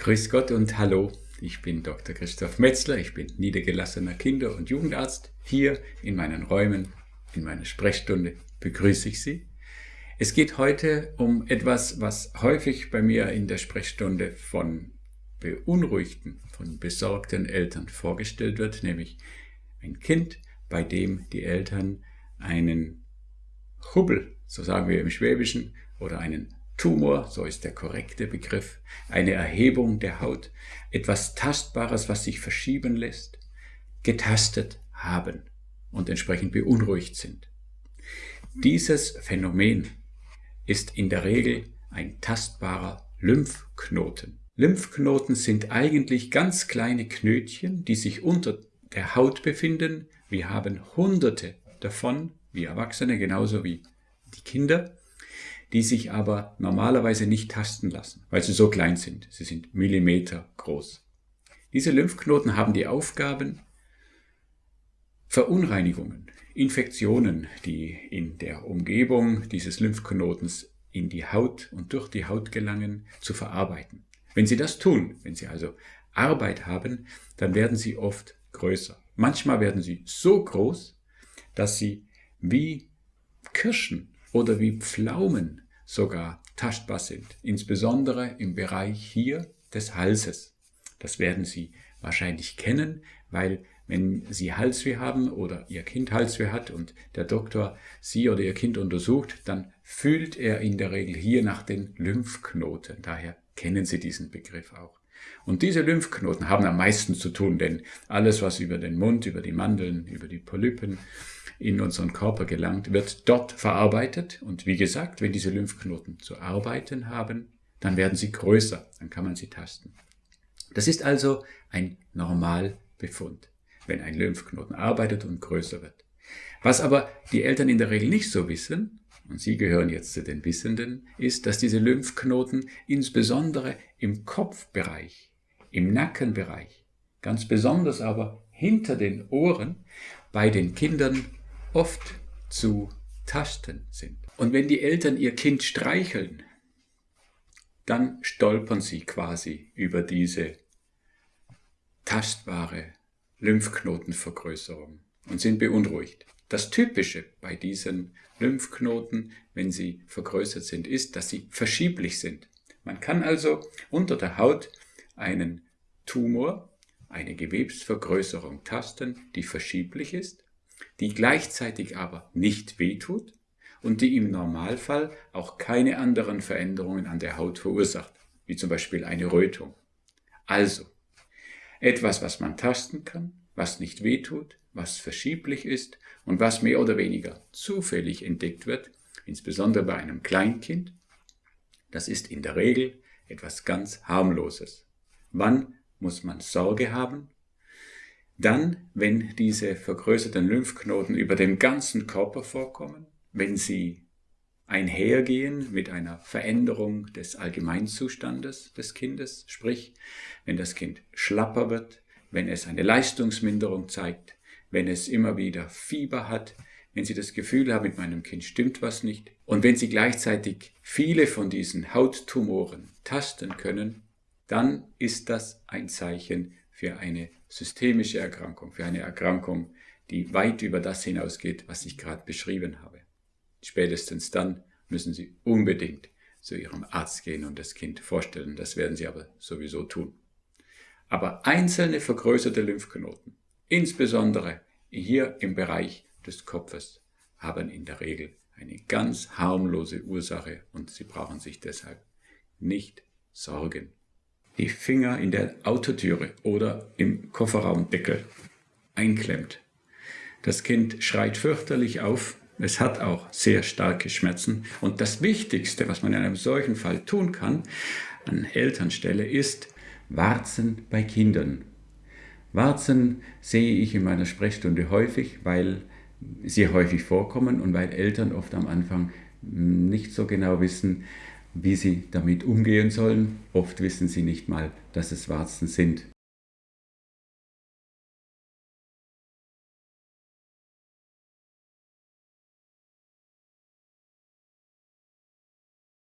Grüß Gott und Hallo, ich bin Dr. Christoph Metzler, ich bin niedergelassener Kinder- und Jugendarzt. Hier in meinen Räumen, in meiner Sprechstunde begrüße ich Sie. Es geht heute um etwas, was häufig bei mir in der Sprechstunde von beunruhigten, von besorgten Eltern vorgestellt wird, nämlich ein Kind, bei dem die Eltern einen Hubbel, so sagen wir im Schwäbischen, oder einen Tumor, so ist der korrekte Begriff, eine Erhebung der Haut, etwas Tastbares, was sich verschieben lässt, getastet haben und entsprechend beunruhigt sind. Dieses Phänomen ist in der Regel ein tastbarer Lymphknoten. Lymphknoten sind eigentlich ganz kleine Knötchen, die sich unter der Haut befinden. Wir haben hunderte davon, wie Erwachsene genauso wie die Kinder die sich aber normalerweise nicht tasten lassen, weil sie so klein sind. Sie sind Millimeter groß. Diese Lymphknoten haben die Aufgaben, Verunreinigungen, Infektionen, die in der Umgebung dieses Lymphknotens in die Haut und durch die Haut gelangen, zu verarbeiten. Wenn sie das tun, wenn sie also Arbeit haben, dann werden sie oft größer. Manchmal werden sie so groß, dass sie wie Kirschen oder wie Pflaumen sogar tastbar sind, insbesondere im Bereich hier des Halses. Das werden Sie wahrscheinlich kennen, weil wenn Sie Halsweh haben oder Ihr Kind Halsweh hat und der Doktor Sie oder Ihr Kind untersucht, dann fühlt er in der Regel hier nach den Lymphknoten. Daher kennen Sie diesen Begriff auch. Und diese Lymphknoten haben am meisten zu tun, denn alles, was über den Mund, über die Mandeln, über die Polypen in unseren Körper gelangt, wird dort verarbeitet. Und wie gesagt, wenn diese Lymphknoten zu arbeiten haben, dann werden sie größer, dann kann man sie tasten. Das ist also ein Normalbefund, wenn ein Lymphknoten arbeitet und größer wird. Was aber die Eltern in der Regel nicht so wissen, und Sie gehören jetzt zu den Wissenden, ist, dass diese Lymphknoten insbesondere im Kopfbereich, im Nackenbereich, ganz besonders aber hinter den Ohren bei den Kindern oft zu tasten sind. Und wenn die Eltern ihr Kind streicheln, dann stolpern sie quasi über diese tastbare Lymphknotenvergrößerung und sind beunruhigt. Das Typische bei diesen Lymphknoten, wenn sie vergrößert sind, ist, dass sie verschieblich sind. Man kann also unter der Haut einen Tumor, eine Gewebsvergrößerung tasten, die verschieblich ist die gleichzeitig aber nicht wehtut und die im Normalfall auch keine anderen Veränderungen an der Haut verursacht, wie zum Beispiel eine Rötung. Also, etwas, was man tasten kann, was nicht wehtut, was verschieblich ist und was mehr oder weniger zufällig entdeckt wird, insbesondere bei einem Kleinkind, das ist in der Regel etwas ganz harmloses. Wann muss man Sorge haben? Dann, wenn diese vergrößerten Lymphknoten über dem ganzen Körper vorkommen, wenn sie einhergehen mit einer Veränderung des Allgemeinzustandes des Kindes, sprich, wenn das Kind schlapper wird, wenn es eine Leistungsminderung zeigt, wenn es immer wieder Fieber hat, wenn Sie das Gefühl haben, mit meinem Kind stimmt was nicht und wenn Sie gleichzeitig viele von diesen Hauttumoren tasten können, dann ist das ein Zeichen für eine systemische Erkrankung, für eine Erkrankung, die weit über das hinausgeht, was ich gerade beschrieben habe. Spätestens dann müssen Sie unbedingt zu Ihrem Arzt gehen und das Kind vorstellen. Das werden Sie aber sowieso tun. Aber einzelne vergrößerte Lymphknoten, insbesondere hier im Bereich des Kopfes, haben in der Regel eine ganz harmlose Ursache und Sie brauchen sich deshalb nicht sorgen die Finger in der Autotüre oder im Kofferraumdeckel einklemmt. Das Kind schreit fürchterlich auf, es hat auch sehr starke Schmerzen und das Wichtigste, was man in einem solchen Fall tun kann, an Elternstelle, ist Warzen bei Kindern. Warzen sehe ich in meiner Sprechstunde häufig, weil sie häufig vorkommen und weil Eltern oft am Anfang nicht so genau wissen, wie sie damit umgehen sollen. Oft wissen sie nicht mal, dass es Warzen sind.